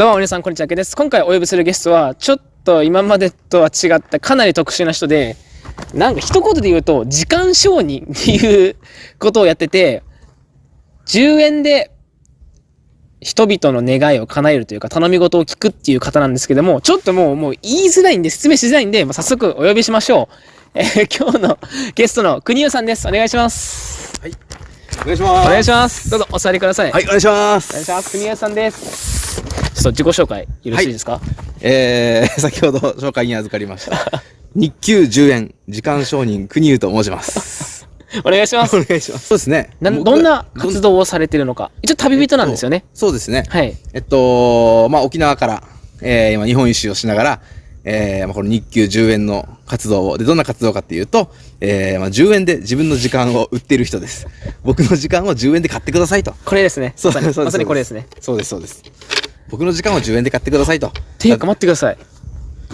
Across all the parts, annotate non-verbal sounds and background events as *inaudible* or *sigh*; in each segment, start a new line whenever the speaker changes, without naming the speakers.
どうも皆さんこんにちはけです。今回お呼びするゲストはちょっと今までとは違ったかなり特殊な人でなんか一言で言うと時間承認っていうことをやってて10円で人々の願いを叶えるというか頼み事を聞くっていう方なんですけどもちょっともうもう言いづらいんで説明しづらいんで、ま、早速お呼びしましょう、えー今日のゲストの国生さんです。お願いします。はい。
お願いします。
お願いしますどうぞお座りください、
はい、お願いします。
お願いします国生さんですちょっと自己紹介よろしいですか、
えー、*laughs* 先ほど紹介に預かりました。*laughs* 日給10円、時間承認、国優と申します。*laughs*
お願いします
お願いします。そうですね。
な
僕
どんな活動をされてるのか一応旅人なんですよね、
そうですね。
はい
えっと、まあ、沖縄から、えー、今、日本一周をしながら、えー、まあ、この日給10円の活動を、で、どんな活動かっていうと、えー、まあ、10円で自分の時間を売っている人です。*laughs* 僕の時間を10円で買ってくださいと。
これですね
そうです
まさにまさにこれですね
そうです、そうです。僕の時間を10円で買ってくださいと。
ていうか待ってください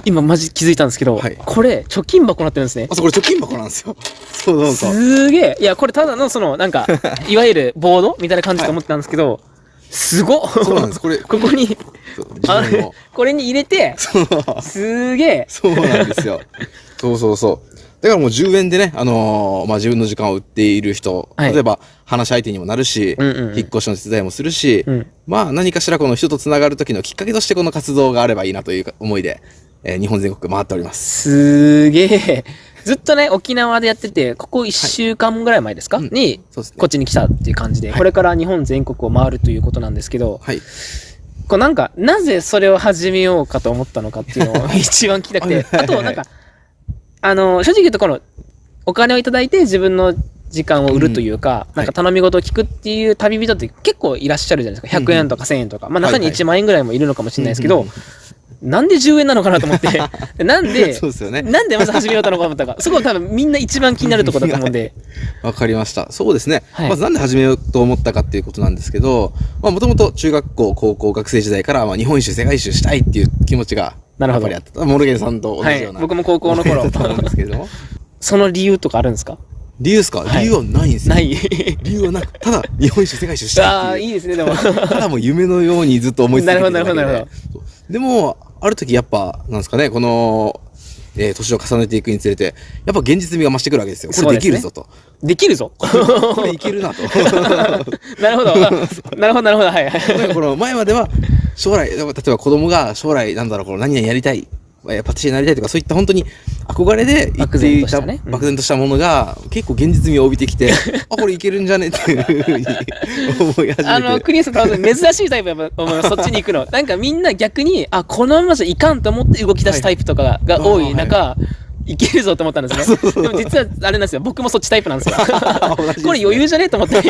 今マジ気づいたんですけど、
はい
これ貯金箱になってるんですね
あ、そう、これ貯金箱なんですよ。そうそうそう。
すげえいやこれただのそのなんか *laughs* いわゆるボードみたいな感じと思ってたんですけど、すごっ
そうなんです。これ、
ここにあ
自分の。
これに入れて。すげえ
そうなんですよ。そうそうそう。だからもう10円でね、あのーまあ、自分の時間を売っている人、
はい
例えば話し相手にもなるし、
うんうんうん
引っ越しの手伝いもするし、
うん
まあ何かしらこの人とつながる時のきっかけとしてこの活動があればいいなという思いで、えー日本全国回っております。
すげえずっとね沖縄でやっててここ1週間ぐらい前ですか、
うん。
に
そうですね。
こっちに来たっていう感じで、
はい
これから日本全国を回るということなんですけど、
はい。
こうなんか、なぜそれを始めようかと思ったのかっていうのを一番聞きたくて、
はい。
あとなんか、あの、正直言うとこの、お金をいただいて自分の時間を売るというか、
うん。
なんか頼み事を聞くっていう旅人って結構いらっしゃるじゃないですか。100円とか1000円とか。まあ中に
はい。はい
1万円ぐらいもいるのかもしれないですけど
うんうん、
なんで10円なのかなと思って、で *laughs* なんで、
そうですよね。
なんでまず始めようと思ったか、そこ多分みんな一番気になるところだと思うんで、
わかりました。そうですね。
はい
まずなんで始めようと思ったかっていうことなんですけど、まあもともと中学校、高校、学生時代から、まあ日本一周、世界一周したいっていう気持ちが、
なるほど
やっぱりあった。モルゲンさんと同
はい
じような。
僕も高校の頃
だと思うんですけれども。
その理由とかあるんですか？
理由ですか、
はい
理由はないんですよ。
ない。
理由はなく、ただ日本一周、世界一周したい
ああ、
いう。
いいですね、でも。
ただもう夢のようにずっと思い続けてただけで
なるほどなるほど
でも、ある時やっぱ、なんですかね、この、えー年を重ねていくにつれて、やっぱ現実味が増してくるわけですよ。これできるぞと。
できるぞ。
これいけるなと。*laughs*
なるほど。あ *laughs* なるほど、なるほど。はい
この前までは将来例えば子供が将来なんだろうこの何々やりたいえーパティシエになりたいとかそういった本当に憧れで言っていた
漠然としたね。うん。
漠然としたものが結構現実味を帯びてきて *laughs* あこれいけるんじゃね？っていうふうに思い始
あの、
めて
クリアさん珍しいタイプやと思います。そっちに行くの。なんかみんな逆に、あ、このままじゃいかんと思って動き出すタイプとかが,、が多い中、いけるぞと思ったんですね。でも実はあれなんですよ。僕もそっちタイプなんですよ。*laughs* これ余裕じゃねと思って。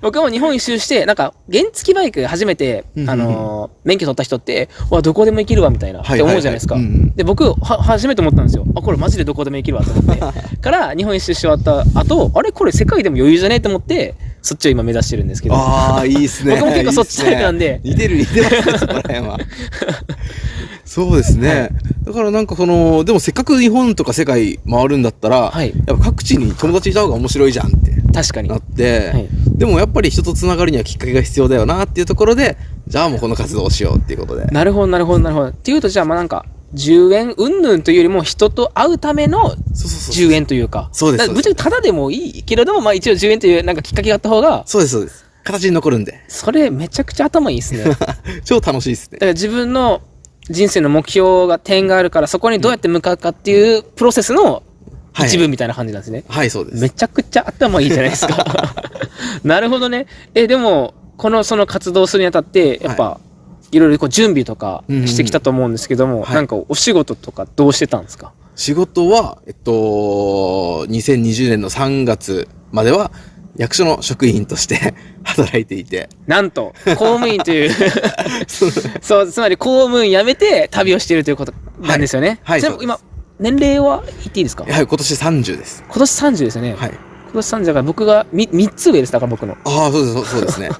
僕も日本一周して、なんか原付バイク初めて、
うん
あのー免許取った人って、わ、どこでも行けるわみたいな、って思うじゃないですか。で、僕は初めて思ったんですよ。あ、これマジでどこでも行けるわと思って。*laughs* から日本一周し終わった後、あれこれ世界でも余裕じゃねと思って、そっちを今目指してるんですけど。
ああいいっすね
僕も結構そっちタイプなんで
似てる似てますねそこら辺は *laughs* そうですね、だからなんかそのでもせっかく日本とか世界回るんだったら、
はい。
やっぱ各地に友達いた方が面白いじゃんって
確かに。
な。って、
はい。
でもやっぱり人とつながるにはきっかけが必要だよなっていうところでじゃあもうこの活動をしようっていうことで。
なるほど、なるほど、なるほど。っていうと、じゃあ、まあなんか、10円云々というよりも、人と会うための
そうそうそう
10円というか。
そうです
ぶっちゃけただでもいいけれども、まあ一応10円というなんかきっかけがあった方が、
そうですそうです。形に残るんで。
それめちゃくちゃ頭いいで *laughs* すね。だか
超楽しいですね。
ら自分の人生の目標が点があるから、そこにどうやって向かうかっていうプロセスの
はい。
一部みたいな感じなんですね。
はいそうです。
めちゃくちゃ頭いいじゃないですか。*laughs* なるほどね。え、でも、このその活動するにあたって、やっぱ、い。ろいろこう準備とかしてきたと思うんですけども、
はい。
なんかお仕事とかどうしてたんですか？
仕事はえっと2020年の3月までは役所の職員として *laughs* 働いていて。
なんと、公務員という。*laughs* そう、つまり公務員辞めて旅をしているということなんですよね。
はいはい
今、年齢は言っていいですか？
やはり今年30です。
今年30ですよね。
はい。
今年30だから僕が 3, 3つ上です、だから僕の。
ああそうですそうそうですね。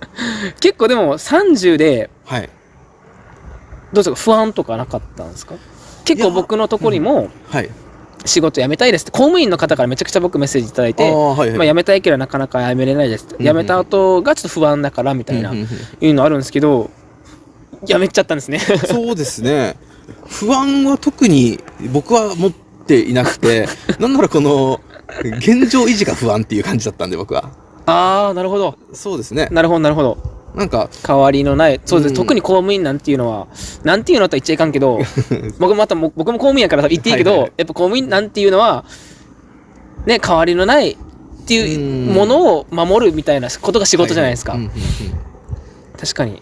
*laughs*
結構でも30で、
はい。
どうですか？不安とかなかったんですか？結構僕のところにも、
はい
仕事辞めたいですって、公務員の方からめちゃくちゃ僕メッセージいただい
あ
て、
あはいはい。
まあ、辞めたいけどなかなか辞めれないですって、
うんうん
辞めた後がちょっと不安だからみたいな、いうのあるんですけど、やめちゃったんですね。
そうですね。不安は特に僕は持っていなくて、*laughs* なんならこの、現状維持が不安っていう感じだったんで、僕は。
ああなるほど。
そうですね。
なるほどなるほど
なんか、
代わりのないそうです、
うん。
特に公務員なんていうのはなんていうのとは言っちゃいかんけど *laughs* 僕またも僕も公務員やから言っていいけど、
はいはい
やっぱ公務員なんていうのはね代わりのないっていうものを守るみたいなことが仕事じゃないですか、
ははうんうんうん。
確かに。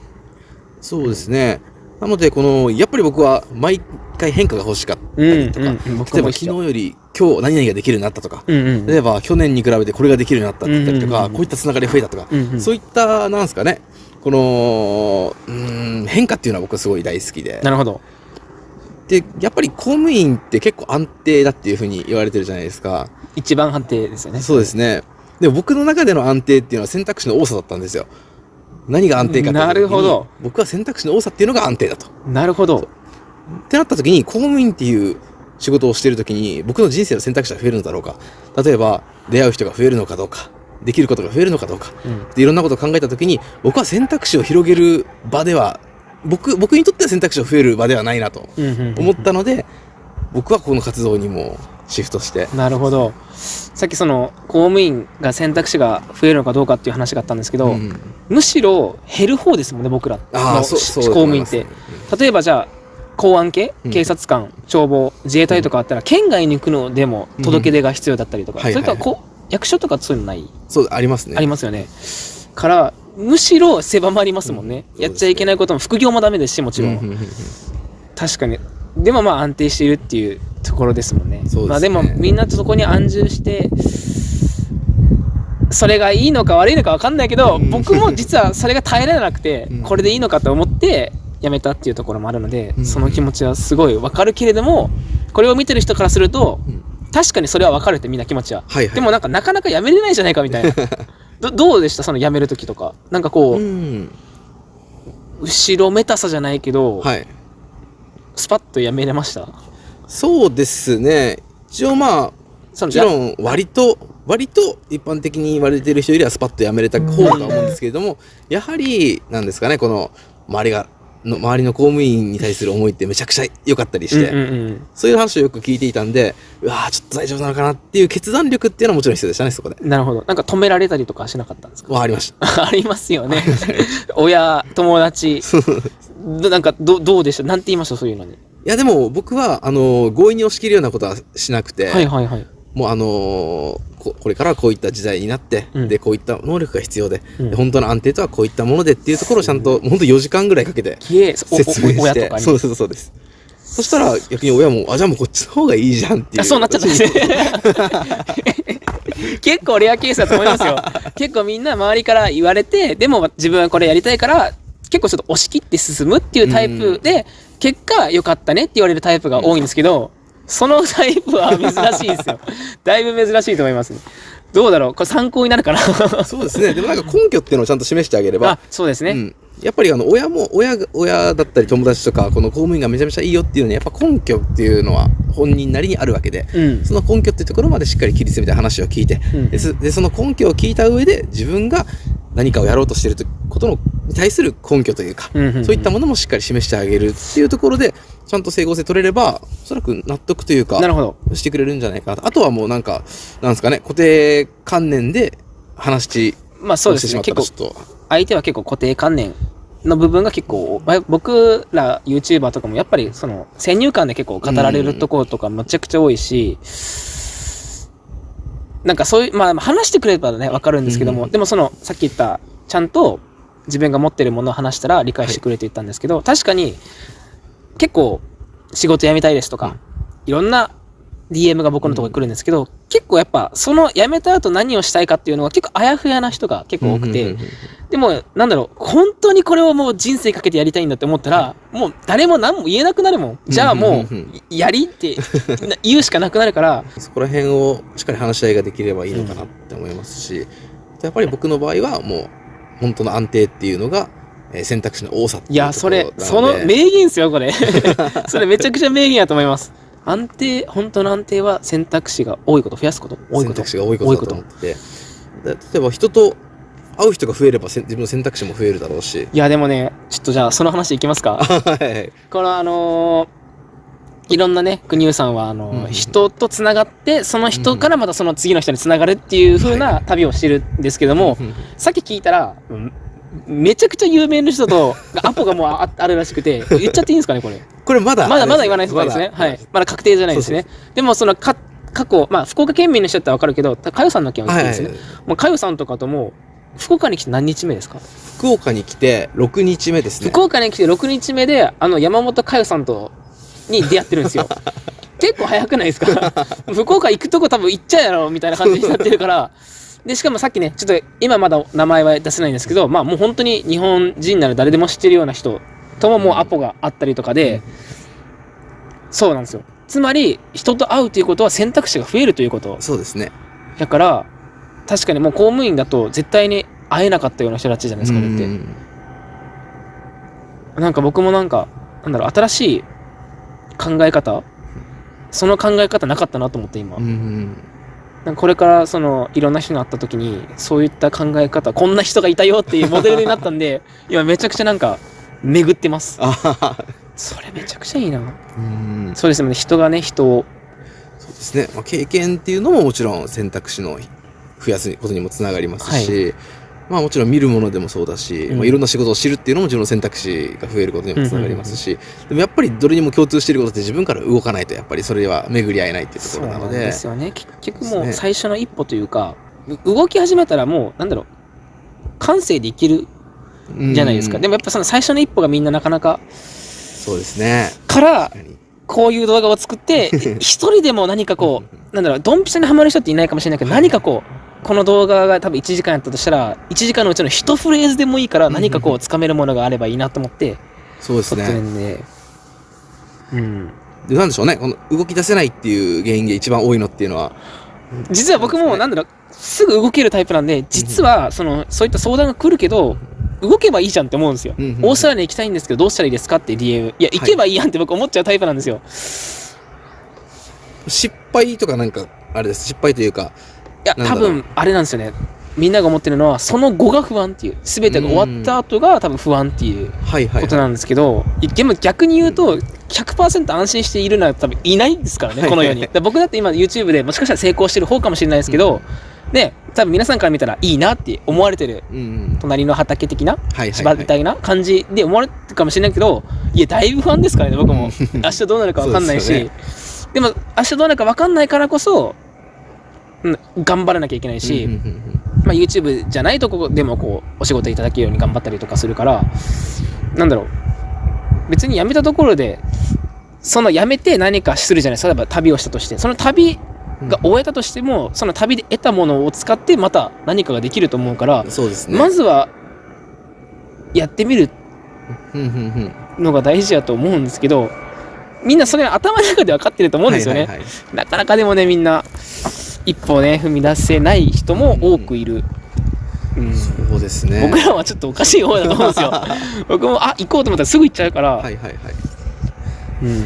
そうですね。なので、この、やっぱり僕は毎回変化が欲しかった
うん
りとか、
うんうん僕
例えば昨日より今日何々ができるようになったとか、
うんうん
例えば去年に比べてこれができるようになったとか、
うんうんうん
こういったつながりが増えたとか、
うんうん。
そういった、なんですかね、この、うーん、変化っていうのは僕はすごい大好きで。
なるほど
で、やっぱり公務員って結構安定だっていうふうに言われてるじゃないですか。
一番判定ですよね
そうですね。でも僕の中での安定っていうのは選択肢の多さだったんですよ。何が安定かって
なるほど
僕は選択肢の多さっていうのが安定だと。
なるほど
ってなった時に公務員っていう仕事をしてる時に僕の人生の選択肢が増えるのだろうか例えば出会う人が増えるのかどうかできることが増えるのかどうか。
うん。
でいろんなことを考えた時に僕は選択肢を広げる場では僕僕にとっては選択肢が増える場ではないなと
うんうんうん
思ったので僕はこの活動にもシフトして。
なるほど。さっきその公務員が選択肢が増えるのかどうかっていう話があったんですけど、
うん
むしろ減る方ですもんね僕ら。の公務員って
と思います。
例えばじゃあ公安系？
うん。
警察官、消防自衛隊とかあったら県外に行くのでも届け出が必要だったりとか、それとはこう役所とかそういうのない、
そうありますね。
ありますよね。からむしろ狭まりますもんね、
うん。
やっちゃいけないことも副業もダメですしもちろん、確かに。でもまあ安定しているっていうところですもんね。
ね。
まあ、でもみんなとそこに安住してそれがいいのか悪いのか分かんないけど、
うん。
僕も実はそれが耐えられなくて、
うん。
これでいいのかと思ってやめたっていうところもあるので、
うん。
その気持ちはすごい分かるけれどもこれを見てる人からすると
うん
確かにそれは分かるってみんな気持ちは、
はいはい。
でもなんかなかなかやめれないじゃないかみたいな。*laughs* どどうでした？そのやめる時とか。なんかこう、
うん。
後ろめたさじゃないけど、
はい。
スパッとやめれました？
そうですね。一応まあもちろん割と割と一般的に言われてる人よりはスパッとやめれた方だと思うんですけれどもやはりなんですかねこの周りがの周りの公務員に対する思いってめちゃくちゃ良かったりして、
うんうんうん
そういう話をよく聞いていたんでうわーちょっと大丈夫なのかなっていう決断力っていうのはもちろん必要でしたねそこで。
なるほど。なんか止められたりとかしなかったんですか？
はありました。*laughs*
ありますよね。親、友達。どなんかど、どうでした？なんて言いました？そういうのに。
いやでも僕はあの強引に押し切るようなことはしなくて、
はいはいはい。
もうあのーここれからはこういった時代になって、
うん
でこういった能力が必要で,、
うん
で本当の安定とはこういったものでっていうところをちゃんと本当4時間ぐらいかけて説明して。そうそうそうですそしたら逆に親もあじゃあもうこっちの方がいいじゃんっていう
あそうなっちゃったんですね。*laughs* 結構レアケースだと思いますよ。*laughs* 結構みんな周りから言われて、でも自分はこれやりたいから、結構ちょっと押し切って進むっていうタイプで、結果良かったねって言われるタイプが多いんですけど、そのタイプは珍しいですよ。*laughs* だいぶ珍しいと思いますね。どうだろう？これ参考になるかな？
そうですねでもなんか根拠っていうのをちゃんと示してあげれば
あ、そうですね。
うん、やっぱりあの親も親が親だったり友達とかこの公務員がめちゃめちゃいいよっていうのにやっぱ根拠っていうのは本人なりにあるわけで、
うん。
その根拠っていうところまでしっかり切り詰めて話を聞いて、
うん
でそでその根拠を聞いた上で自分が何かをやろうとしていることのに対する根拠というか、そういったものもしっかり示してあげるっていうところでちゃんと整合性取れればおそらく納得というか
なるほど。
してくれるんじゃないかなとあとはもうなんかなんですかね固定観念で話し
まあそうですね。結構相手は結構固定観念の部分が結構ま僕ら YouTuber とかもやっぱりその先入観で結構語られるところとかむちゃくちゃ多いし、なんかそういうまあ話してくれればね分かるんですけども、
うん
でもそのさっき言ったちゃんと自分が持ってるものを話したら理解してくれって言ったんですけど、確かに結構仕事辞めたいですとか、
うん
いろんな DM が僕のところに来るんですけど、結構やっぱその辞めた後何をしたいかっていうのが結構あやふやな人が結構多くて、でも、なんだろう、本当にこれをもう人生かけてやりたいんだって思ったら、もう誰も何も言えなくなるもん。じゃあも
う
やりってな *laughs* 言うしかなくなるから、
そこら辺をしっかり話し合いができればいいのかなって思いますし、やっぱり僕の場合はもう本当の安定っていうのが、えー選択肢の多さい
や、それその名言ですよ、これ。*laughs* それめちゃくちゃ名言やと思います。安定、本当の安定は選択肢が多いこと、増やすこと、多いこと。
選択肢が多いことだと思って。例えば人と会う人が増えれば自分の選択肢も増えるだろうし。
いやでもねちょっとじゃあその話いきますか。*laughs*
はい
このあのーいろんなね国生さんはあのー
うん
人とつながってその人からまたその次の人につながるっていう風な旅をしてるんですけども、さっき聞いたらうんめちゃくちゃ有名な人とアポがもうああるらしくて言っちゃっていいんですかねこれ。
これまだ
まだまだ言わないですね。はい。まだ確定じゃないですね。でもそのか過去まあ福岡県民の人だったら分かるけどかよさんの件はですね、もうかよさんとかとも福岡に来て何日目ですか？
福岡に来て6日目ですね。
福岡に来て6日目であの山本佳代さんとに出会ってるんですよ。*laughs* 結構早くないですか？福岡行くとこ多分行っちゃうやろみたいな感じになってるからでしかもさっきねちょっと今まだ名前は出せないんですけどまあもう本当に日本人なら誰でも知ってるような人とももうアポがあったりとかで、そうなんですよ。つまり人と会うということは選択肢が増えるということ。
そうですね。
だから確かにもう公務員だと絶対に会えなかったような人たちじゃないですかだって。
うん。
なんか僕もなんか、なんだろう、新しい考え方その考え方なかったなと思って今。
うん
なん。かこれからそのいろんな人に会った時にそういった考え方こんな人がいたよっていうモデルになったんで *laughs* 今めちゃくちゃなんか巡ってます。それめちゃくちゃいいな。
うん。
そうですよね。人がね人を。
そうですね、まあ、経験っていうのももちろん選択肢の増やすことにもつながりますし、まあもちろん見るものでもそうだし、
うん。
まあ、いろんな仕事を知るっていうのも自分の選択肢が増えることにもつながりますし、でもやっぱりどれにも共通していることって自分から動かないとやっぱりそれは巡り合えないっていうところなので。
ですよね。結局もう最初の一歩というかう動き始めたらもうなんだろう感性でいけるじゃないですか、
うん。
でもやっぱその最初の一歩がみんななかなか
そうですね。
からこういう動画を作って *laughs* 一人でも何かこうなんだろうドンピシャにハマる人っていないかもしれないけど、
はい
何かこうこの動画が多分1時間やったとしたら1時間のうちの一フレーズでもいいから何かこうつかめるものがあればいいなと思って
そうです
撮ってる
ね。
んで、うん。
でなんでしょうね。この動き出せないっていう原因で一番多いのっていうのは。
実は僕もなんだろうすぐ動けるタイプなんで実はそのそういった相談が来るけど動けばいいじゃんって思うんですよ、オーストラリアに行きたいんですけどどうしたらいいですかって DM いや行けばいいやんって僕思っちゃうタイプなんですよ、
失敗とかなんかあれです。失敗というか
いや多分あれなんですよね。みんなが思ってるのはその後が不安っていう。全てが終わった後が多分不安っていう
はいはい、はい、
ことなんですけど、いでも逆に言うと100%安心しているのは多分いないですからねこの世に。だ僕だって今 YouTube でもしかしたら成功してる方かもしれないですけど、ね多分皆さんから見たらいいなって思われてる
うんうん。
隣の畑的な
はいはい
芝
はい。
みたいな感じで思われてるかもしれないけどいやだいぶ不安ですからね僕 *laughs* も。明日どうなるか分かんないし。で,、
です
も明日どうなるか分かんないからこそ、うん、頑張らなきゃいけないし、まあ、YouTube じゃないとこでもこうお仕事いただけるように頑張ったりとかするからなんだろう。別に辞めたところでその辞めて何かするじゃない例えば旅をしたとして。その旅が終えたとしてもその旅で得たものを使ってまた何かができると思うから、
そうですね。
まずはやってみるのが大事だと思うんですけどみんなそれは頭の中で分かってると思うんですよね、なかなかでもねみんな一歩ね踏み出せない人も多くいる、うん。
そうですね。
僕らはちょっとおかしい方だと思うんですよ。*laughs* 僕もあ行こうと思ったらすぐ行っちゃうから、
はいはいはい。
うん。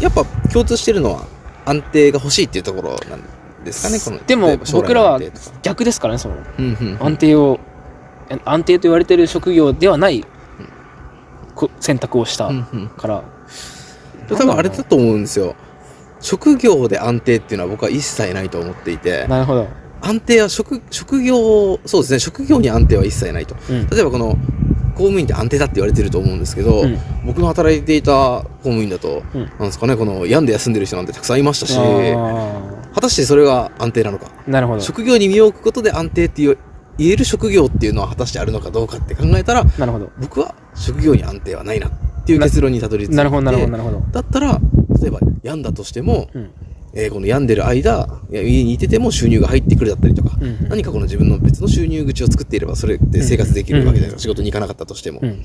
やっぱ共通してるのは安定が欲しいっていうところなんですかねこの
でも僕らは逆ですからねその。
うんうんうん。
安定を安定と言われてる職業ではないこ選択をした
うんうん。
から、
多分あれだと思うんですよ職業で安定っていうのは僕は一切ないと思っていて。
なるほど、
安定は職職業そうですね。職業に安定は一切ないと。
うん。
例えばこの公務員って安定だって言われてると思うんですけど、
うん。
僕の働いていた公務員だと、
うん。
なんですかねこの病んで休んでる人なんてたくさんいましたし
あ
果たしてそれが安定なのか。
ーなるほど。
職業に身を置くことで安定って言え言える職業っていうのは果たしてあるのかどうかって考えたら
なるほど。
僕は職業に安定はないなっていう結論にたどり着いて。
なるほどなるほどなるほど。
だったら例えば病んだとしても、
うん。
えーこの病んでる間いや家にいてても収入が入ってくるだったりとか、
うんうん。
何かこの自分の別の収入口を作っていればそれで生活できるわけじゃないですか、
うん
仕事に行かなかったとしても、
うん。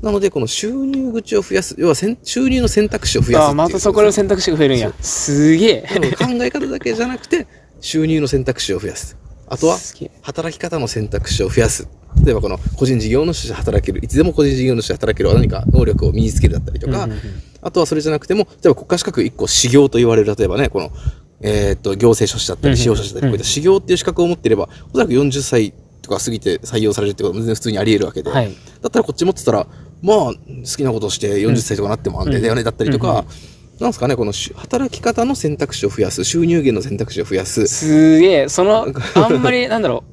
なのでこの収入口を増やす要はせん収入の選択肢を増やす
ああまたそこで選択肢が増えるんや。すげえ。
考え方だけじゃなくて収入の選択肢を増やす。あとは働き方の選択肢を増やす。例えばこの個人事業主として働けるいつでも個人事業主として働ける何か能力を身につけるだったりとか、
うんうんうん
あとはそれじゃなくても例えば国家資格1個修行と言われる例えばねこの、えー、と行政書士だったり司法書士だったりこういった修行っていう資格を持っていればおそらく40歳とか過ぎて採用されるってことも全然普通にあり得るわけで、
はい。
だったらこっち持ってたら、まあ、好きなことをして40歳とかなっても安定だよね、だったりとか、なんですかね、このし働き方の選択肢を増やす、収入源の選択肢を増やす。
すげえ、その、あんまり、なんだろう、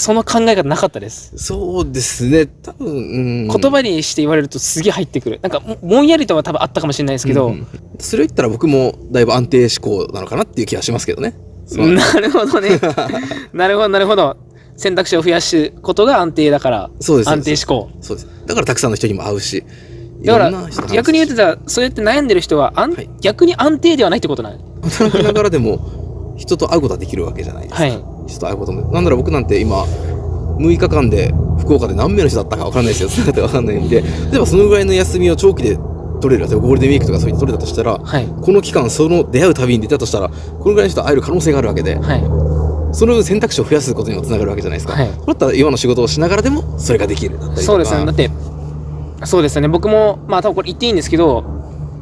その考え方なかったです。
そうですね、多分、うん
言葉にして言われるとすげえ入ってくる。なんかも、ぼんやりとは多分あったかもしれないですけど、
うんそれを言ったら僕もだいぶ安定志向なのかなっていう気がしますけどね。
なるほどね。*laughs* なるほど、なるほど。選択肢を増やすことが安定だから、
そうです
安定志向。
そうです。だからたくさんの人にも会うし、い
だから逆に言うとじゃあそうやって悩んでる人は、
はい
逆に安定ではないってことなん
働きながらでも人と会うことはできるわけじゃないですか。
はい
人と会うことも。なんだろう僕なんて今、6日間で福岡で何名の人だったか分かんないですよ。それだって分かんないんで、例えばそのぐらいの休みを長期で取れる、例えばゴールデンウィークとかそういうの取れたとしたら、
はい。
この期間その出会う旅に出たとしたら、このぐらいの人と会える可能性があるわけで、
はい。
その選択肢を増やすことにもつながるわけじゃないですか。
はい
だったら今の仕事をしながらでもそれができる。
そうですね。だって、そうですよね。僕も、まあ多分これ言っていいんですけど、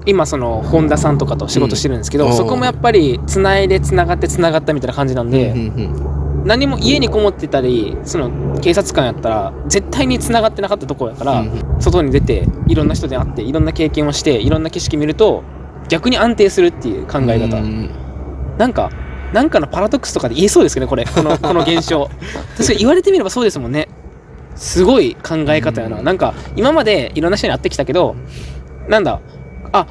今その本田さんとかと仕事してるんですけど、
うん。
そこもやっぱりつないでつながってつながったみたいな感じなんで、
うんうん
何も家にこもってたりその警察官やったら絶対につながってなかったところやから、
うん
外に出ていろんな人で会っていろんな経験をしていろんな景色見ると逆に安定するっていう考え方、
うん。
なんかなんかのパラドックスとかで言えそうですけどねこれ。この *laughs* この現象。確かに言われてみればそうですもんね。すごい考え方やな、
うん。
なんか今までいろんな人に会ってきたけどなんだあ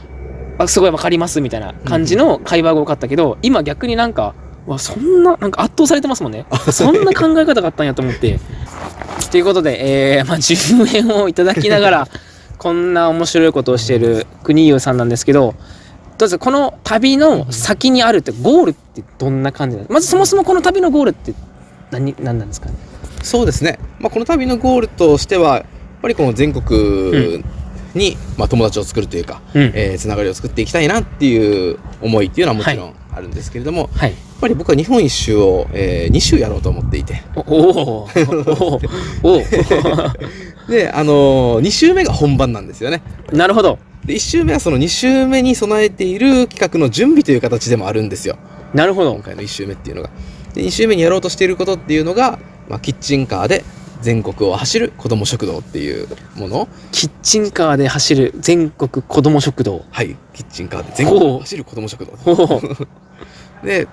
あすごいわかりますみたいな感じの会話が多かったけど、今逆になんかわそんななんか圧倒されてますもんね。そんな考え方があったんやと思って。ということで、えーまあ、10円をいただきながら *laughs* こんな面白いことをしている国優さんなんですけどどうぞこの旅の先にあるってゴールってどんな感じなんですか？まずそもそもこの旅のゴールって何何なんですかね？
そうですね、まあ、この旅のゴールとしてはやっぱりこの全国に、まあ、友達を作るというか、
うん。
えーつながりを作っていきたいなっていう思いっていうのはもちろんあるんですけれども、
はい。
やっぱり僕は日本一周を、え2周やろうと思っていて。
おおー。おお *laughs*
で、あの2周目が本番なんですよね。
おなるほど。
で1周目はその2周目に備えている企画の準備という形でもあるんですよ。
なるほど。
今回の1周目っていうのが。で2周目にやろうとしていることっていうのが、まあ、キッチンカーで全国を走る子ども食堂っていうもの。
キッチンカーで走る全国子ども食堂。
はいキッチンカーで全国を走る子ども食堂。*laughs* で、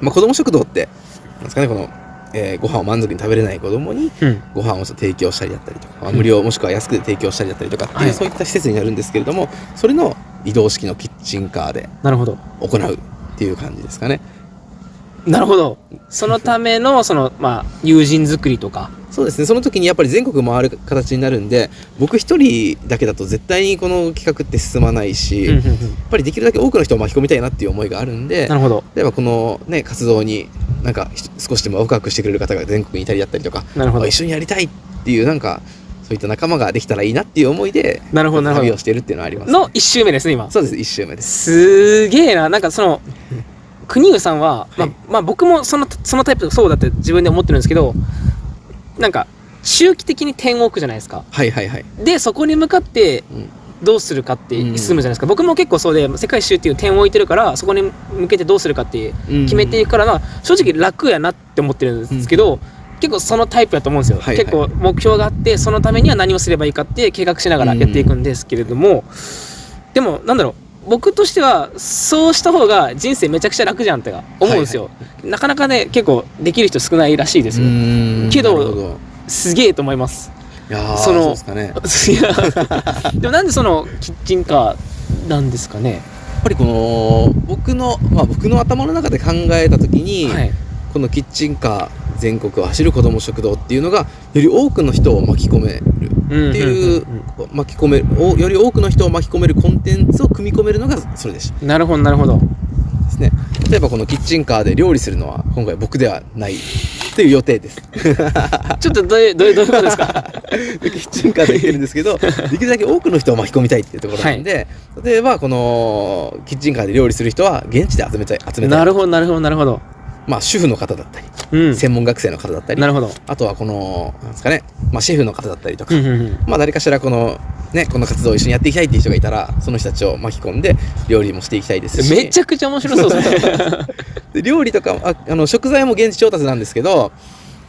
まあ、子ども食堂ってなんですかねこの、えーご飯を満足に食べれない子どもに
うん。
ご飯を提供したりだったりとか、まあ無料もしくは安くで提供したりだったりとかっていう、
はい。
そういった施設になるんですけれどもそれの移動式のキッチンカーで
なるほど。
行うっていう感じですかね
なるほど。そのためのそのまあ友人作りとか。
そうですね。その時にやっぱり全国回る形になるんで僕一人だけだと絶対にこの企画って進まないし、やっ
うんうん。うん
ぱりできるだけ多くの人を巻き込みたいなっていう思いがあるんで
なるほど。
例えばこのね活動になんかひ少しでもワクワクしてくれる方が全国にいたりだったりとか
なるほど。
あ一緒にやりたいっていうなんかそういった仲間ができたらいいなっていう思いで
なるほどなるほど。
旅をしてるっていうのはあります、
の1周目ですね今。
そうです一周目です。
すげえななんかその国生さんは、まあ
はい。
まあ僕もそのそのタイプそうだって自分で思ってるんですけどなんか周期的に点を置くじゃないですか。
はいはいはい、
でそこに向かって
うん。
どうするかって
うん
進むじゃないですか、僕も結構そうで世界一周っていう点を置いてるからそこに向けてどうするかって決めていくからな正直楽やなって思ってるんですけど、結構そのタイプだと思うんですよ、
はいはい。
結構目標があってそのためには何をすればいいかって計画しながらやっていくんですけれども、でもなんだろう僕としてはそうした方が人生めちゃくちゃ楽じゃんって思うんですよ、なかなかね結構できる人少ないらしいですよ、
うん
けどすげえと思います。
いやー
その
ですかね。*laughs*
でもなんでそのキッチンカーなんですかね？
やっぱりこの僕のまあ僕の頭の中で考えた時に、
はい。
このキッチンカー全国を走る子ども食堂っていうのがより多くの人を巻き込めるっていう巻き込めるおより多くの人を巻き込めるコンテンツをそれでし
なるほどなるほど。
ですね。例えばこのキッチンカーで料理するのは今回僕ではないという予定です。*laughs*
ちょっとどういうどういうことですか？*laughs*
キッチンカーで言ってるんですけど *laughs* できるだけ多くの人を巻き込みたいっていうところなんで、例えばこのキッチンカーで料理する人は現地で集めたい集めた
ないるほどなるほどなるほど
まあ主婦の方だったり、
うん。
専門学生の方だったり
なるほど。
あとはこのなんですかね、まあ、シェフの方だったりとか、
うんうんうん。
まあ誰かしらこのねこの活動を一緒にやっていきたいっていう人がいたらその人たちを巻き込んで料理もしていきたいですし。
めちゃくちゃ面白そう。*laughs* ですね
で料理とかああの食材も現地調達なんですけど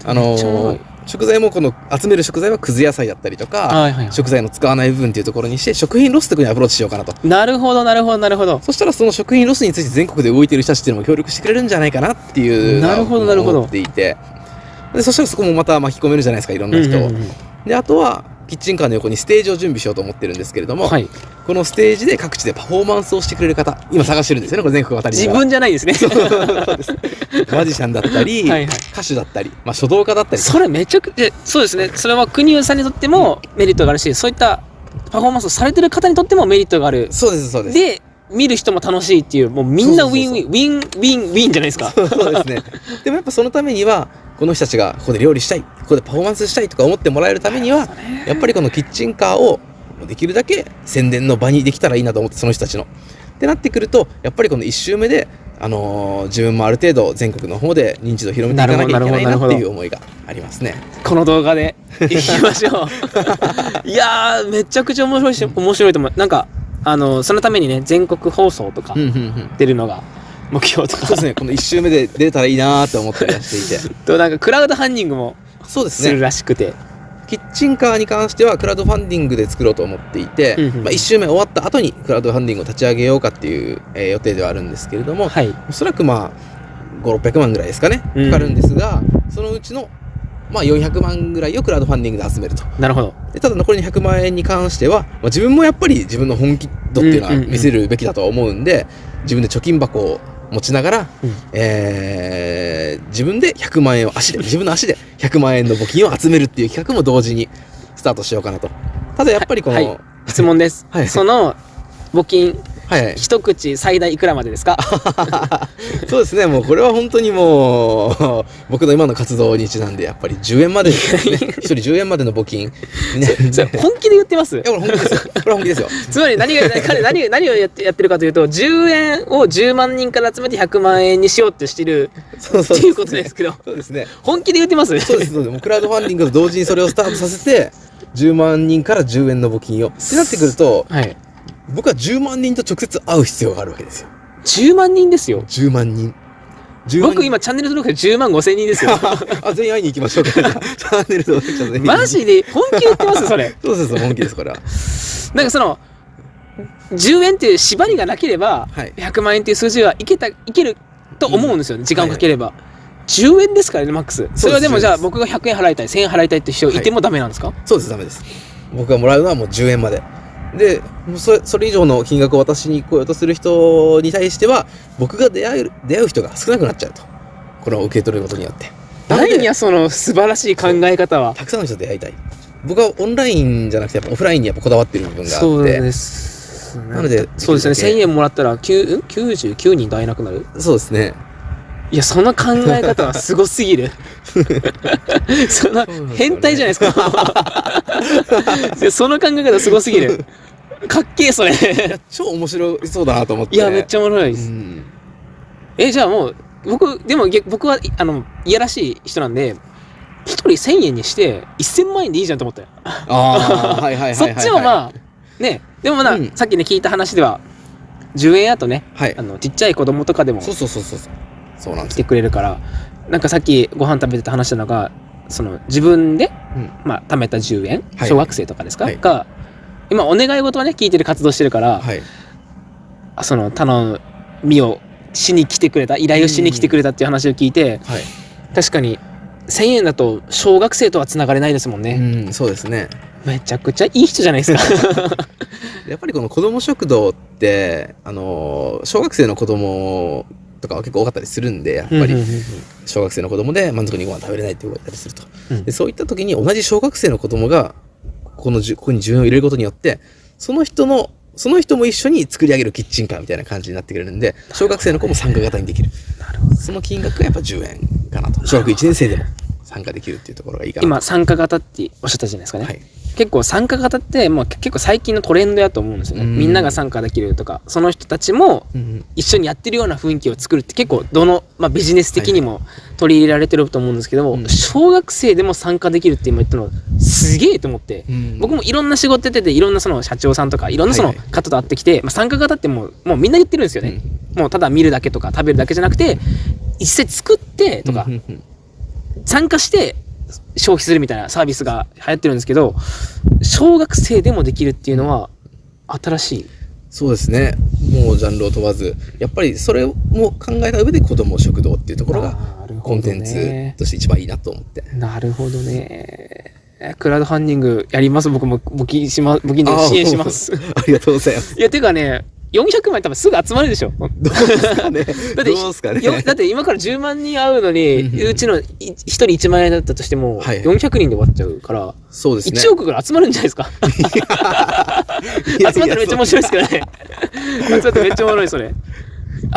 あの食材もこの集める食材はくず野菜だったりとか、
はいはいはい。
食材の使わない部分っていうところにして食品ロスところにアプローチしようかなと。
なるほどなるほどなるほど。
そしたらその食品ロスについて全国で動いている人たちっていうのも協力してくれるんじゃないかなっていう
なるほどなるほど。
思っていて。でそしたらそこもまた巻き込めるじゃないですかいろんな人を、
うんうんうん。
であとはキッチンカーの横にステージを準備しようと思ってるんですけれども、
はい。
このステージで各地でパフォーマンスをしてくれる方今探してるんですよねこれ全国渡り
自分じゃないですね。*laughs*
マジシャンだったり
はいはい。
歌手だったり、まあ、書道家だったり
それめちゃくちゃそうですね。それは国生さんにとってもメリットがあるしそういったパフォーマンスをされてる方にとってもメリットがある。
そうですそうです。
で見る人も楽しいっていうもうみんなウィンウィンウィンウィンウィンじゃないですか
そうですね。*laughs* でもやっぱそのためには、この人たちがここで料理したい、ここでパフォーマンスしたいとか思ってもらえるためには、やっぱりこのキッチンカーをできるだけ宣伝の場にできたらいいなと思って、その人たちの。ってなってくると、やっぱりこの1周目で、あのー自分もある程度全国の方で認知度を広めていかなきゃいけないなっていう思いがありますね。
この動画でいきましょう *laughs* いやーめちゃくちゃ面白いし面白いと思うなんかあのそのためにね全国放送とか
うんうんうん。
出るのが目標とか。
そうですね、この1周目で出たらいいなーって思ったりはしていて。*laughs*
となんかクラウドファンディングも
そうです
する
ね。
らしくて、
キッチンカーに関してはクラウドファンディングで作ろうと思っていて、
うんうん
まあ、1周目終わった後にクラウドファンディングを立ち上げようかっていう、えー予定ではあるんですけれども、
はい。
おそらくまあ5600万ぐらいですかね。
うん。
かかるんですが、そのうちのまあ400万ぐらいをクラウドファンディングで集めると。
なるほど。
でただ残りの100万円に関しては、まあ、自分もやっぱり自分の本気度っていうのは見せるべきだとは思うんで、自分で貯金箱を持ちながら、
うん。
えー自分で100万円を足で自分の足で100万円の募金を集めるっていう企画も同時にスタートしようかなと。ただやっぱりこの、
はい。質問です、
はい。
その募金
はいはい
一口最大いくらまでですか？*laughs*
そうですね、もうこれは本当にもう、僕の今の活動にちなんで、やっぱり10円までですね、*laughs* 一人10円までの募金。ね、
本気で言ってます？
いやこれ本気ですよ。これは本気ですよ。
つまり何が彼何が何をやってやってるかというと10円を10万人から集めて100万円にしようってしてる
そうそう
っていうことですけど
そうですね。
本気で言ってます？
そうです、そうです。もうクラウドファンディングと同時にそれをスタートさせて、10万人から10円の募金を。ってなってくると、
はい
僕は10万人と直接会う必要があるわけですよ。
10万人ですよ
10万人。10万人
僕今チャンネル登録で10万5千人ですよ *laughs*
あ、全員会いに行きましょうか。*laughs* チャンネル登録者全員。
マジで本気で言ってますそれ
そうです、本気です、これは。
なんかその10円っていう縛りがなければ
はい
100万円っていう数字はいけたいけると思うんですよね、時間をかければ、10円ですからねマックスそれはでも
10
じゃあ僕が100円払いたい1000円払いたいって人いてもダメなんですか、
そうです、ダメです。僕がもらうのはもう10円まで。で、それそれ以上の金額を渡しに来ようとする人に対しては、僕が出会える出会う人が少なくなっちゃうと。これを受け取ることによって。
何やその素晴らしい考え方は？
たくさんの人と出会いたい。僕はオンラインじゃなくて、やっぱオフラインにやっぱこだわってる部分があって。
そうです
なので
そうですね
できるだけ
1000円もらったら9ん？99人と会えなくなる？
そうですね。
いやその考え方はすごすぎる *laughs* その変態じゃないですかその考え方すごすぎるかっけえそれ
超面白そうだなと思って。
いやめっちゃおもろいです、
うん。
えじゃあもう僕でも逆僕はいあのいやらしい人なんで一人1000円にして1000万円でいいじゃんと思ったよ
ああ、はいはいはい。
そっちもまあねでもまあ、
うん
さっきね聞いた話では10円やとね
はい
あ。のちっちゃい子供とかでも
そうそうそうそう。そうなんで
来て。くれるからなんかさっきご飯食べてた話したのがその自分で、
うん
まあ、貯めた10円、
はい
小学生とかですか、
はい
が今お願い事はね聞いてる活動してるから、
はい。
あその頼みをしに来てくれた依頼をしに来てくれたっていう話を聞いて、
はい。
確かに1000円だと小学生とはつながれないですもんね、
うん、そうですね。
めちゃくちゃいい人じゃないですか *laughs*
やっぱりこの子ども食堂って、あのー小学生の子供とかは結構多かったりするんで、やっぱり小学生の子供で満足にご飯食べれないっていう子がいたりすると。
うん
でそういった時に同じ小学生の子供が、ここのここに10円を入れることによって、その人の、その人も一緒に作り上げるキッチンカーみたいな感じになってくれるんで、小学生の子も参加型にできる。
なるほど
その金額がやっぱ10円かなと。小学1年生でも参加できるっていうところがいいかなと。
今参加型っておっしゃったじゃないですかね、
はい。
結構参加型ってもう結構最近のトレンドやと思うんですよね、
うん。
みんなが参加できるとかその人たちも
うん
一緒にやってるような雰囲気を作るって結構どの、まあ、ビジネス的にも取り入れられてると思うんですけども、
うん。
小学生でも参加できるって今言ったのすげえと思って、
うん。
僕もいろんな仕事やってていろんなその社長さんとかいろんなその
はいはい。
方と会ってきて、まあ、参加型ってもうもうみんな言ってるんですよね、もうただ見るだけとか食べるだけじゃなくて実際作ってとか、
うん。うん。うん。
参加して消費するみたいなサービスが流行ってるんですけど、小学生でもできるっていうのは新しい？
そうですね。もうジャンルを問わず、やっぱりそれも考えた上で子供食堂っていうところがコンテンツとして一番いいなと思って。
なるほどね。えクラウドファンディングやります？僕も募金しま、募金で支援します。
ありがとうございます。
いや、てかね、400万多分すぐ集まるでしょ。
どうですかね。*laughs*
だって
どうですかね。
よだって今から10万人会うのに、
う
ちのい1人1万円だったとしても、
はい
400人で終わっちゃうから、
そうですね。
1億ぐらい集まるんじゃないですか。集まったらめっちゃ面白いですけどね。集まったらめっちゃおもろい、それ。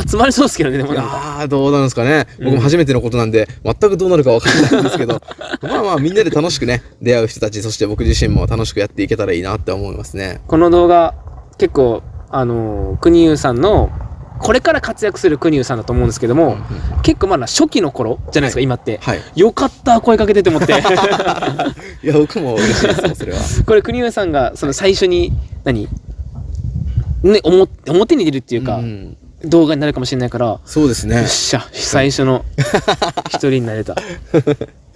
集まりそうですけどね、でも
い
なんか。
やーどうなんですかね、僕も初めてのことなんで全くどうなるか分からないんですけど *laughs* まあまあみんなで楽しくね出会う人たちそして僕自身も楽しくやっていけたらいいなって思いますね
この動画、結構、あの、国生さんの、これから活躍する国生さんだと思うんですけども、結構まだ初期の頃じゃないですか、今って。
はい。
よかった、声かけてって思って。*laughs*
いや僕も嬉しいですよそれは。*laughs*
これ、国生さんが、その最初に、何？ね、表表に出るっていうか、
ん。
動画になるかもしれないから、
そうですね。
よっしゃ、最初の一人になれた。*laughs*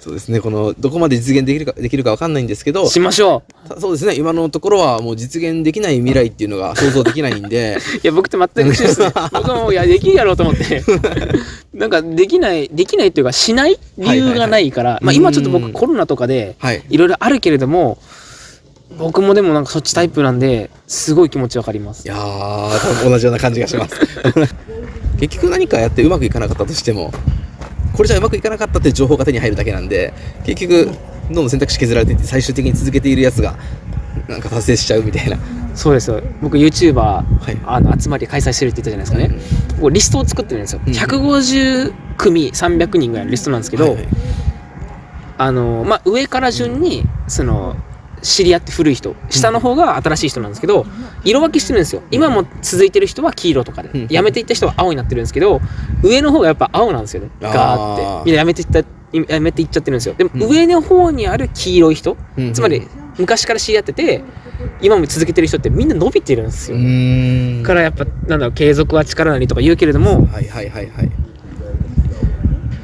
そうですねこのどこまで実現できるかできるか分かんないんですけど
しましょ
たそうですね今のところはもう実現できない未来っていうのが想像できないんで
う。*laughs* いや、僕と全く一緒ですね。*laughs* 僕はもう、いや、できるやろうと思って。なんか、できない、できないっていうか、しない理由がないから、まあ今ちょっと僕
うん
コロナとかで、
はい
いろいろあるけれども、僕もでもなんかそっちタイプなんで、すごい気持ちわかります
い。や同じような感じがします *laughs* 結局何かやってうまくいかなかったとしてもこれじゃうまくいかなかったっていう情報が手に入るだけなんで結局どんどん選択肢削られていって最終的に続けているやつがなんか達成しちゃうみたいな
そうですよ。僕 YouTuber、
はい
あの集まり開催してるって言ったじゃないですかね。僕リストを作ってるんですよ。
うん
150組300人ぐらいのリストなんですけど、
はいはい
あの、まあ、上から順に、その、知り合って古い人、下の方が新しい人なんですけど、色分けしてるんですよ。今も続いてる人は黄色とかで
うん、
辞めていった人は青になってるんですけど、上の方がやっぱ青なんですよね。ガーって。みんな辞めていった、辞めていっちゃってるんですよ。でも
うん
上の方にある黄色い人、
うん
つまり昔から知り合ってて、今も続けてる人ってみんな伸びてるんです
う
よ。からやっぱ、なんだろう、継続は力なりとか言うけれども、
はいはいはいはい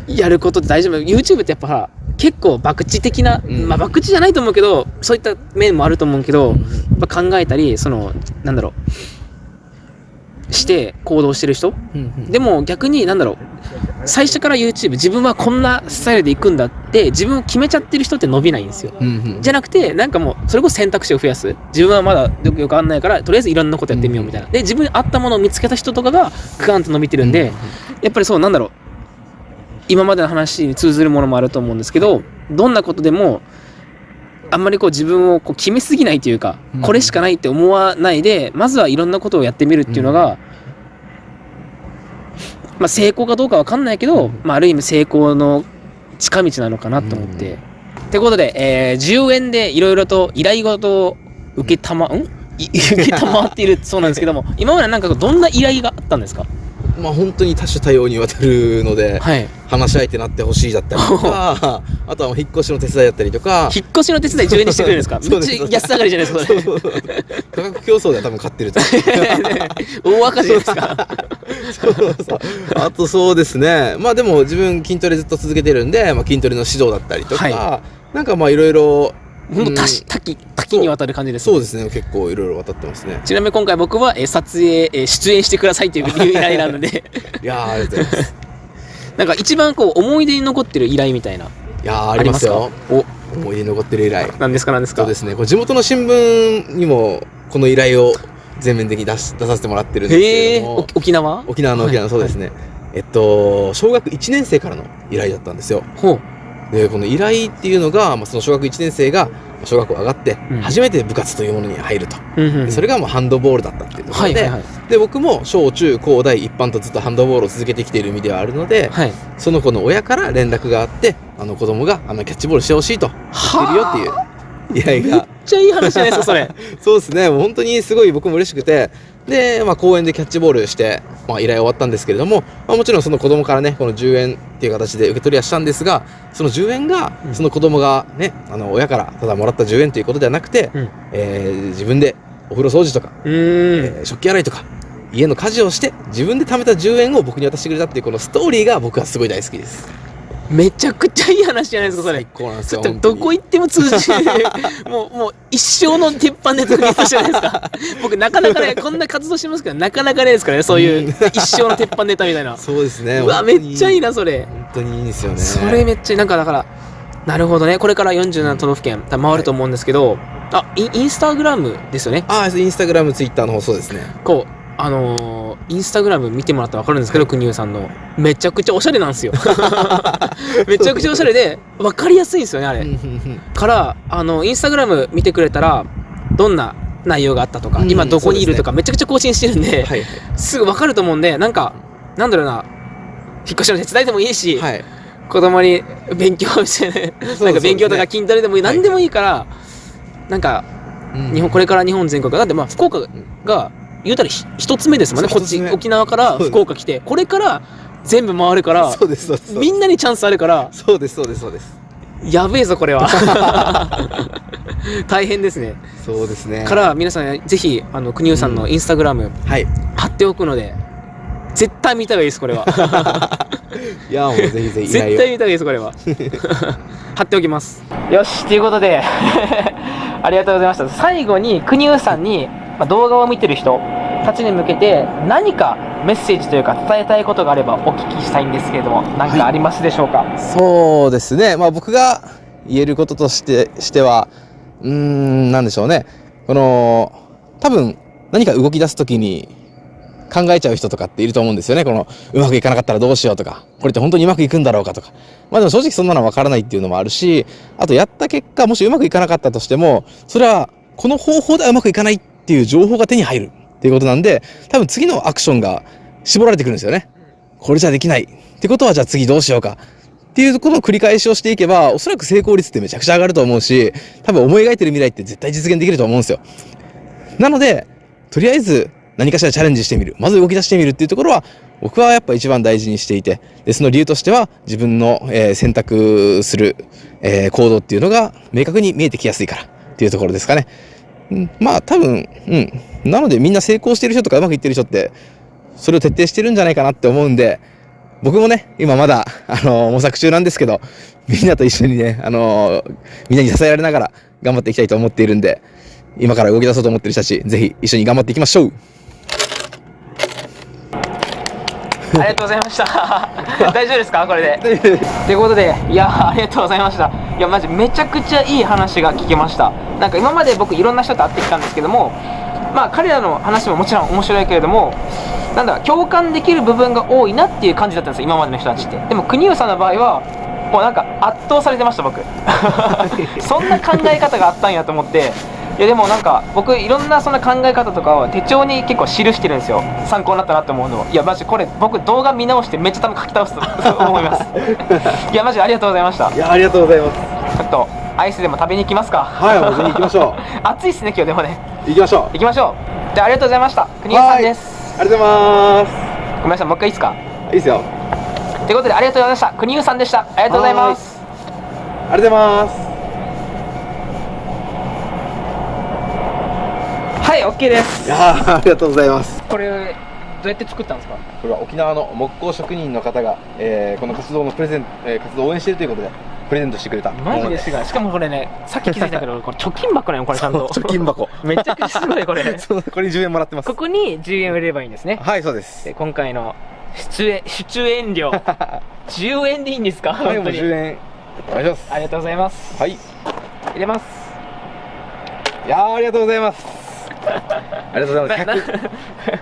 やることって大丈夫 YouTube ってやっぱさ結構博打的な、
うん。
まあ博打じゃないと思うけどそういった面もあると思うけど、
うん
やっぱ考えたりそのなんだろう。して行動してる人。でも逆になんだろう。最初から YouTube 自分はこんなスタイルで行くんだって自分を決めちゃってる人って伸びないんですよ。
うんうん
じゃなくてなんかもうそれこそ選択肢を増やす。自分はまだよくよくわかんないからとりあえずいろんなことやってみようみたいな。で自分に合ったものを見つけた人とかがグカンと伸びてるんで、やっぱりそうなんだろう今までの話に通ずるものもあると思うんですけどどんなことでもあんまりこう自分をこう決めすぎないというか、
うん。
これしかないって思わないでまずはいろんなことをやってみるっていうのが、まあ、成功かどうかわかんないけど、
うん。
まあ、ある意味成功の近道なのかなと思って。ってことで、えー10円でいろいろと依頼事を受けたま、ん？い *laughs* 受けたまわっているそうなんですけども今までなんかどんな依頼があったんですか？
まあ本当に多種多様にわたるので
はい。
話し相手になってほしいだったりとか *laughs* あとは引っ越しの手伝いだったりとか
引っ越しの手伝い10円にしてくれるんですか？*laughs* めっちゃ安上がりじゃないですかそれ。
価格競争では多分勝ってると *laughs*
大赤字ですか？
そうそうあとそうですね。まあでも自分筋トレずっと続けてるんで、まあ、筋トレの指導だったりとか、
は
なんかまあいろいろ
本当多し
うん。
多岐多岐にわたる感じです
そうですね。結構いろいろ渡ってますね。
ちなみに今回僕は、えー撮影、えー出演してくださいという依頼なので。*laughs*
いやーありがとうございます。
なんか一番こう思い出に残ってる依頼みたいない
やーありますよ。
お。
思い出に残ってる依頼。
何ですか？何ですか？
そうですね。これ地元の新聞にもこの依頼を全面的に出し出させてもらってるんですけども。
沖縄？
沖縄の沖縄のそうですね、えっと小学1年生からの依頼だったんですよ。
ほ
でこの依頼っていうのが、まあ、その小学1年生が小学校上がって
うん。
初めて部活というものに入ると、
う、うん
それがもうハンドボールだったっていうところで,、
はいはいはい。
で僕も小中高大一般とずっとハンドボールを続けてきている意味ではあるので、
はい。
その子の親から連絡があってあの子供があのキャッチボールしてほしいと言ってるよっていう。依 *laughs* 頼
めっ
が
ちゃいい話じゃないですかそれ。*laughs*
そうですね。もう本当にすごい僕も嬉しくてで、まあ、公園でキャッチボールして、まあ、依頼終わったんですけれども、まあ、もちろんその子供からねこの10円っていう形で受け取りはしたんですがその10円が
うん。
その子供がねあの親からただもらった10円ということではなくて、
うん。
えー自分でお風呂掃除とか、えー食器洗いとか家の家事をして自分で貯めた10円を僕に渡してくれたっていうこのストーリーが僕はすごい大好きです
めちゃくちゃいい話じゃないですかそれ。
最高なんですよ
どこ行っても通じる *laughs* もうもう一生の鉄板ネタゲットじゃないですか。*laughs* 僕なかなかねこんな活動してますけどなかなかないですからねそういう一生の鉄板ネタみたいな。
そうですね
うわめっちゃいい
な
なそれ。
本当にいいですよね。
それめっちゃいいなんかだからなるほどね。これから47都道府県回ると思うんですけど、あインインスタグラムですよね。
ああインスタグラムツイッターの方そうですね。
こうあのーインスタグラム見てもらったら分かるんですけど国生さんの。めちゃくちゃおしゃれなんですよ。*laughs* めちゃくちゃおしゃれで分かりやすいんですよねあれ。からあのインスタグラム見てくれたらどんな内容があったとか、
うん
今どこにいるとかめちゃくちゃ更新してるんで、
はい
すぐ分かると思うんでなんかなんだろうな引っ越しの手伝いでもいいし、
はい。
子供に勉強してね
そう
なんか勉強とか筋トレでもいい、
はい。
何でもいいから、なんか日本これから日本全国だってまあ福岡が言うたらひ一つ目ですもんね。こっち沖縄から福岡来て。これから全部回るから
そうですそうです
みんなにチャンスあるから。
そうですそうですそうです。
やべえぞこれは。*laughs* *laughs* 大変ですね。
そうですね。
から皆さんぜひあの国生さんのインスタグラム
はい。
貼っておくので絶対見た方がいいですこれは。*laughs*
いやもうぜひぜひ
絶対見た方がいいですこれは。貼っておきます。よしということでありがとうございました。最後に国生さんに、まあ、動画を見てる人たちに向けて何かメッセージというか伝えたいことがあればお聞きしたいんですけれども何かありますでしょうか、
そうですね、まあ、僕が言えることとしてしては、うーん、なんでしょうね、この多分何か動き出すときに考えちゃう人とかっていると思うんですよね、このうまくいかなかったらどうしようとか、これって本当にうまくいくんだろうかとか、まあでも正直そんなのは分からないっていうのもあるし、あとやった結果、もしうまくいかなかったとしても、それはこの方法ではうまくいかないっていう情報が手に入る。っていうことなんで、多分次のアクションが絞られてくるんですよね。これじゃできない。ってことはじゃあ次どうしようか。っていうことの繰り返しをしていけば、おそらく成功率ってめちゃくちゃ上がると思うし、多分思い描いてる未来って絶対実現できると思うんですよ。なので、とりあえず何かしらチャレンジしてみる。まず動き出してみるっていうところは、僕はやっぱ一番大事にしていて、で、その理由としては、自分の、えー選択する、えー行動っていうのが明確に見えてきやすいからっていうところですかね。うんまあ多分、うん。なのでみんな成功してる人とかうまくいってる人って、それを徹底してるんじゃないかなって思うんで、僕もね、今まだ、あの模索中なんですけど、みんなと一緒にね、あのみんなに支えられながら頑張っていきたいと思っているんで、今から動き出そうと思ってる人たち、ぜひ一緒に頑張っていきましょう。
ありがとうございました。*laughs* 大丈夫ですか？これで。ということでいやありがとうございました。いやマジめちゃくちゃいい話が聞けました。なんか今まで僕いろんな人と会ってきたんですけどもまあ彼らの話ももちろん面白いけれどもなんだ共感できる部分が多いなっていう感じだったんですよ今までの人たちって。でも国生さんの場合はもうなんか圧倒されてました僕。*laughs* そんな考え方があったんやと思って。いやでもなんか僕いろんなそんな考え方とかを手帳に結構記してるんですよ。参考になったなって思うの。をいやマジこれ僕動画見直してめっちゃ多分書き倒すと *laughs* 思います。いやマジありがとうございました。ち
いや、ありがとうございます。
ょっとアイスでも食べに行きますか。
はい、もうぜひ行きましょ *laughs*
暑いっすね今日でもね。
う。行きましょう。
行きましょう。じゃあありがとうございました。国井さんです。
ありがとうございます。
ごめんなさいもう一回いいですか？
いいですよ。
ということでありがとうございました。国井さんでした。ありがとうございます。
ありがとうございます。
はい OK です。
いやーありがとうございます。
これどうやって作ったんですか？
これは沖縄の木工職人の方が、えーこの活動のプレゼン、えー活動を応援しているということで、プレゼントしてくれた。
マジですがしかもこれねさっき気づいたけどこれ貯金箱なのこれちゃんと
貯金箱。*laughs*
めちゃくちゃすごいこれ *laughs*
これに10円もらってます。
ここに10円売れればいいんですね
はい、そうです。
で今回の出演出演料 *laughs* 10円でいいんですか？
はい、もう
本当に
10円。お願いします。
ありがとうございます
はい。い
入れます
やーありがとうございます。ありがとうございます。
な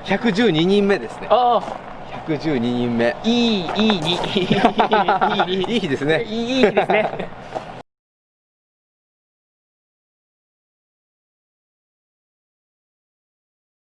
100 112人目ですね。
ああ
112人目。
いいいいに *laughs* いいいい
いい日ですね。
いいいいですね